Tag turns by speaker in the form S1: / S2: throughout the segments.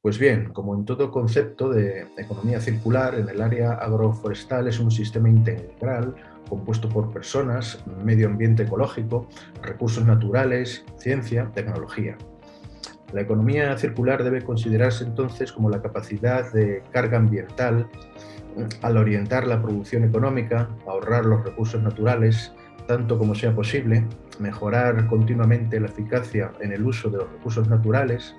S1: Pues bien, como en todo concepto de economía circular, en el área agroforestal es un sistema integral compuesto por personas, medio ambiente ecológico, recursos naturales, ciencia, tecnología. La economía circular debe considerarse entonces como la capacidad de carga ambiental al orientar la producción económica, ahorrar los recursos naturales, tanto como sea posible, mejorar continuamente la eficacia en el uso de los recursos naturales,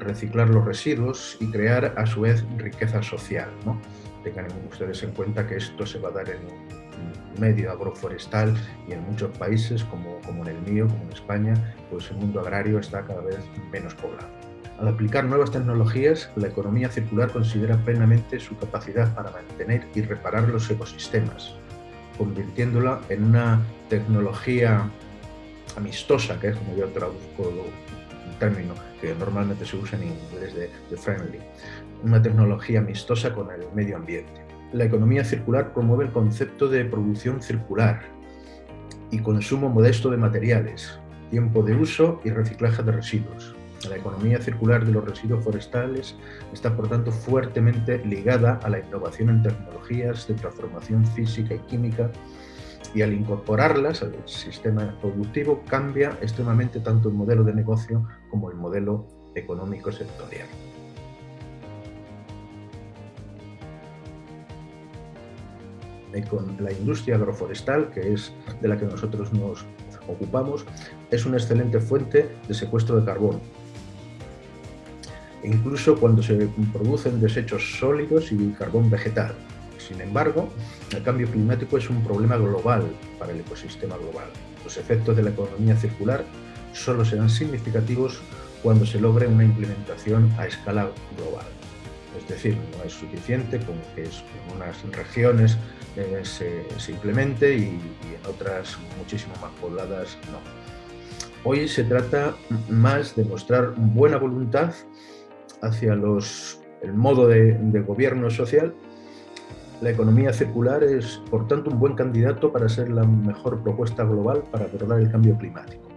S1: reciclar los residuos y crear a su vez riqueza social. ¿no? Tengan ustedes en cuenta que esto se va a dar en un medio agroforestal y en muchos países como, como en el mío, como en España, pues el mundo agrario está cada vez menos poblado. Al aplicar nuevas tecnologías, la economía circular considera plenamente su capacidad para mantener y reparar los ecosistemas, convirtiéndola en una tecnología amistosa, que es como yo traduzco término que normalmente se usa en inglés de, friendly, una tecnología amistosa con el medio ambiente. La economía circular promueve el concepto de producción circular y consumo modesto de materiales, tiempo de uso y reciclaje de residuos. La economía circular de los residuos forestales está, por tanto, fuertemente ligada a la innovación en tecnologías de transformación física y química y al incorporarlas al sistema productivo cambia extremadamente tanto el modelo de negocio como el modelo económico sectorial. La industria agroforestal, que es de la que nosotros nos ocupamos, es una excelente fuente de secuestro de carbono. incluso cuando se producen desechos sólidos y carbón vegetal, sin embargo, el cambio climático es un problema global para el ecosistema global. Los efectos de la economía circular solo serán significativos cuando se logre una implementación a escala global. Es decir, no es suficiente con que en unas regiones eh, se, implemente y, en otras muchísimo más pobladas no. Hoy se trata más de mostrar buena voluntad hacia los, el modo de gobierno social la economía circular es, por tanto, un buen candidato para ser la mejor propuesta global para abordar el cambio climático.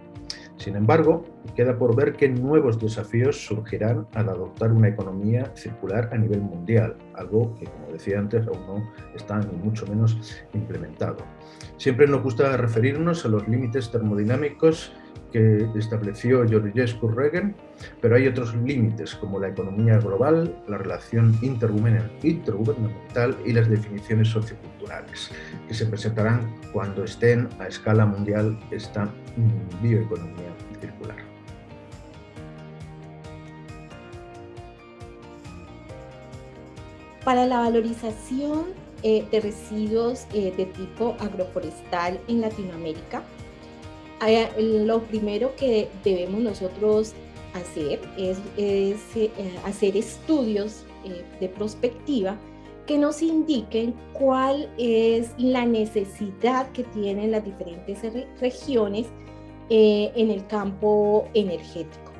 S1: Sin embargo, queda por ver qué nuevos desafíos surgirán al adoptar una economía circular a nivel mundial, algo que, como decía antes, aún no está ni mucho menos implementado. Siempre nos gusta referirnos a los límites termodinámicos que estableció Georgescu Regen, pero hay otros límites como la economía global, la relación intergubernamental y las definiciones socioculturales, que se presentarán cuando estén a escala mundial esta bioeconomía circular.
S2: Para la valorización eh, de residuos eh, de tipo agroforestal en Latinoamérica, lo primero que debemos nosotros hacer es, eh, hacer estudios eh, de prospectiva que nos indiquen cuál es la necesidad que tienen las diferentes regiones eh, en el campo energético.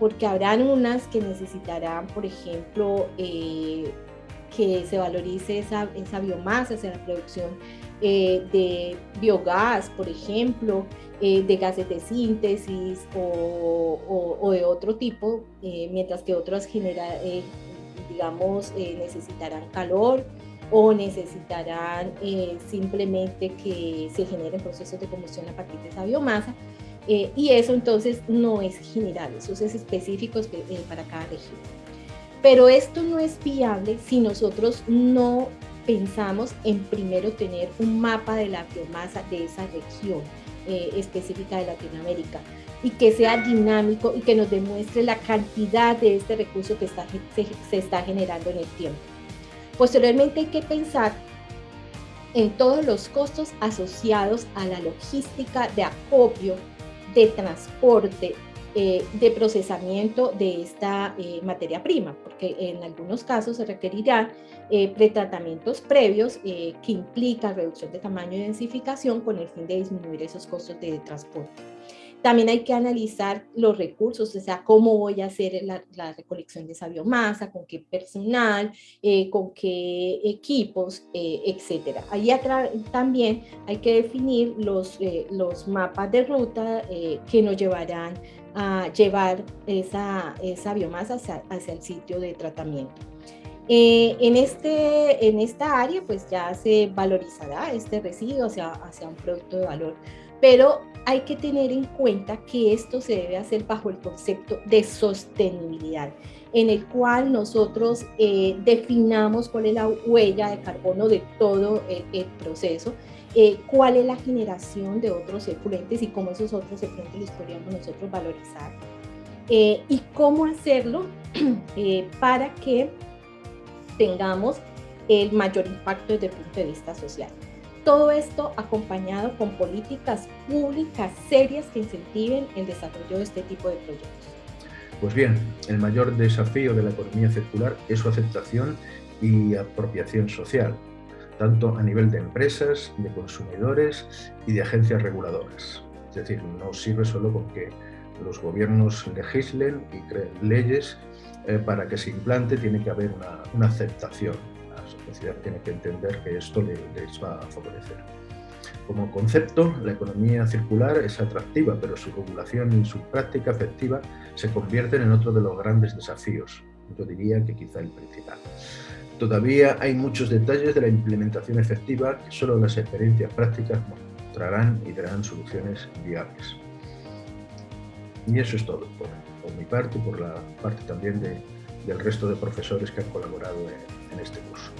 S2: Porque habrán unas que necesitarán, por ejemplo, que se valorice esa, esa biomasa, esa producción eh, de biogás, por ejemplo, eh, de gases de síntesis o, de otro tipo, eh, mientras que otros genera, digamos, necesitarán calor o necesitarán simplemente que se generen procesos de combustión a partir de esa biomasa. y eso entonces no es general, eso es específico para cada región. Pero esto no es viable si nosotros no pensamos en primero tener un mapa de la biomasa de esa región eh, específica de Latinoamérica y que sea dinámico y que nos demuestre la cantidad de este recurso que está, se, está generando en el tiempo. Posteriormente hay que pensar en todos los costos asociados a la logística de acopio, de transporte, eh, de procesamiento de esta eh, materia prima, porque en algunos casos se requerirán eh, pretratamientos previos que implican reducción de tamaño y densificación con el fin de disminuir esos costos de transporte. También hay que analizar los recursos, o sea, cómo voy a hacer la, recolección de esa biomasa, con qué personal, con qué equipos, etcétera. Ahí también hay que definir los, los mapas de ruta que nos llevarán a llevar esa, esa biomasa hacia, hacia, el sitio de tratamiento. Eh, en, este, en esta área pues ya se valorizará este residuo hacia, hacia un producto de valor, pero hay que tener en cuenta que esto se debe hacer bajo el concepto de sostenibilidad, en el cual nosotros eh, definamos cuál es la huella de carbono de todo el, proceso, eh, cuál es la generación de otros efluentes y cómo esos otros efluentes los podríamos nosotros valorizar eh, y cómo hacerlo para que tengamos el mayor impacto desde el punto de vista social. Todo esto acompañado con políticas públicas serias que incentiven el desarrollo de este tipo de proyectos.
S1: Pues bien, el mayor desafío de la economía circular es su aceptación y apropiación social, tanto a nivel de empresas, de consumidores y de agencias reguladoras. Es decir, no sirve solo con que los gobiernos legislen y creen leyes eh, para que se implante, tiene que haber una, una aceptación sociedad tiene que entender que esto les va a favorecer. Como concepto, la economía circular es atractiva, pero su regulación y su práctica efectiva se convierten en otro de los grandes desafíos. Yo diría que quizá el principal. Todavía hay muchos detalles de la implementación efectiva que solo las experiencias prácticas mostrarán y darán soluciones viables. Y eso es todo por, mi parte y por la parte también de, del resto de profesores que han colaborado en este curso.